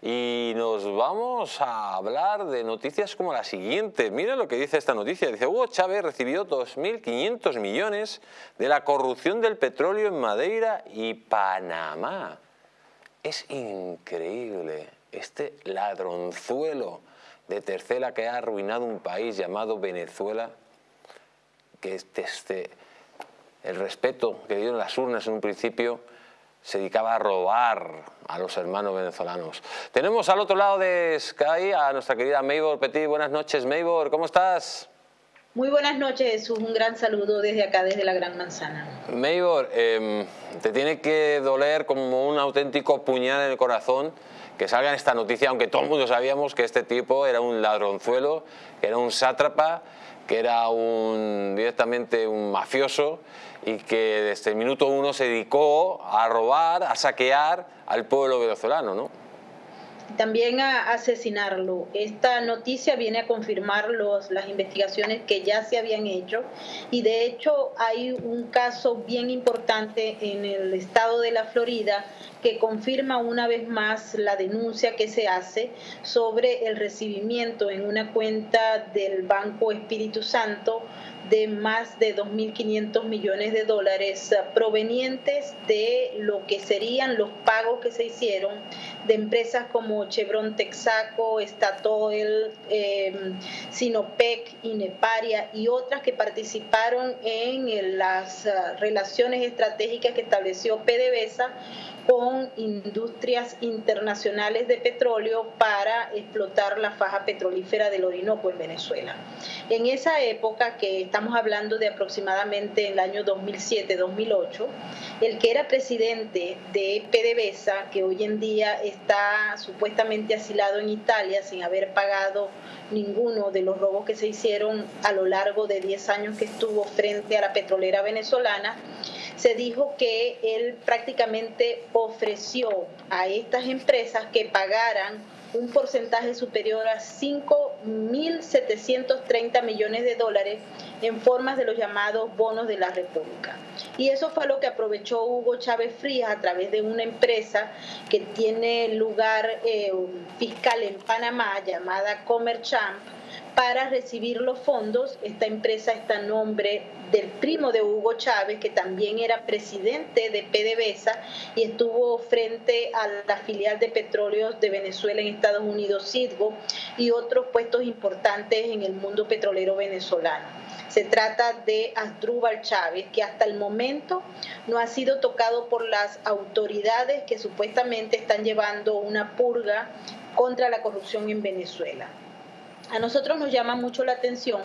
y nos vamos a hablar de noticias como la siguiente. Mira lo que dice esta noticia. Dice, Hugo Chávez recibió 2.500 millones de la corrupción del petróleo en Madeira y Panamá. Es increíble este ladronzuelo de tercera que ha arruinado un país llamado Venezuela, que este, este, el respeto que dieron las urnas en un principio se dedicaba a robar a los hermanos venezolanos. Tenemos al otro lado de Sky a nuestra querida Maybor Petit. Buenas noches, Maybor, ¿cómo estás? Muy buenas noches, Jesús. Un gran saludo desde acá, desde la Gran Manzana. Maybor, em, te tiene que doler como un auténtico puñal en el corazón que salga esta noticia, aunque todo el mundo sabíamos que este tipo era un ladronzuelo, que era un sátrapa, que era un, directamente un mafioso y que desde el minuto uno se dedicó a robar, a saquear al pueblo venezolano, ¿no? también a asesinarlo. Esta noticia viene a confirmar los, las investigaciones que ya se habían hecho y de hecho hay un caso bien importante en el estado de la Florida que confirma una vez más la denuncia que se hace sobre el recibimiento en una cuenta del Banco Espíritu Santo de más de 2.500 millones de dólares provenientes de lo que serían los pagos que se hicieron de empresas como Chevron Texaco, Statoil, eh, Sinopec, Ineparia y otras que participaron en las ah, relaciones estratégicas que estableció PDVSA con industrias internacionales de petróleo para explotar la faja petrolífera del Orinoco en Venezuela. En esa época, que estamos hablando de aproximadamente el año 2007-2008, el que era presidente de PDVSA, que hoy en día está supuestamente asilado en Italia sin haber pagado ninguno de los robos que se hicieron a lo largo de 10 años que estuvo frente a la petrolera venezolana, se dijo que él prácticamente ofreció a estas empresas que pagaran un porcentaje superior a 5.730 millones de dólares en formas de los llamados bonos de la República. Y eso fue lo que aprovechó Hugo Chávez Frías a través de una empresa que tiene lugar eh, fiscal en Panamá llamada Comerchamp para recibir los fondos. Esta empresa está a nombre del primo de Hugo Chávez, que también era presidente de PDVSA y estuvo frente a la filial de petróleos de Venezuela en Estados Unidos, Citgo, y otros puestos importantes en el mundo petrolero venezolano. Se trata de Asdrúbal Chávez, que hasta el momento no ha sido tocado por las autoridades que supuestamente están llevando una purga contra la corrupción en Venezuela. A nosotros nos llama mucho la atención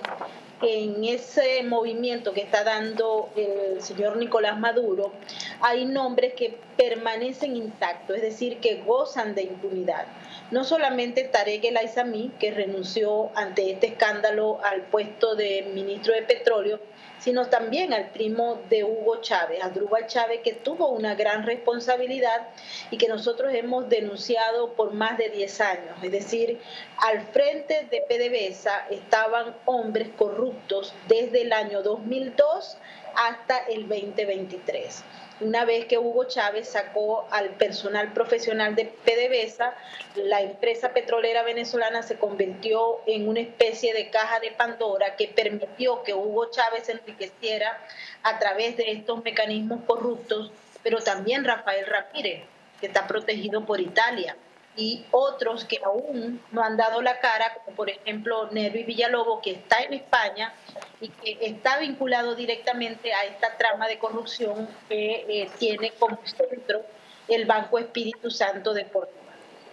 que en ese movimiento que está dando el señor Nicolás Maduro hay nombres que permanecen intactos, es decir, que gozan de impunidad. No solamente Tarek El Aizami, que renunció ante este escándalo al puesto de ministro de Petróleo, sino también al primo de Hugo Chávez, Adrúbal Chávez, que tuvo una gran responsabilidad y que nosotros hemos denunciado por más de 10 años. Es decir, al frente de PDVSA estaban hombres corruptos desde el año 2002 hasta el 2023 una vez que Hugo Chávez sacó al personal profesional de PDVSA, la empresa petrolera venezolana se convirtió en una especie de caja de Pandora que permitió que Hugo Chávez enriqueciera a través de estos mecanismos corruptos, pero también Rafael Ramírez, que está protegido por Italia y otros que aún no han dado la cara, como por ejemplo Nervi Villalobos, que está en España y que está vinculado directamente a esta trama de corrupción que eh, tiene como centro el Banco Espíritu Santo de Puerto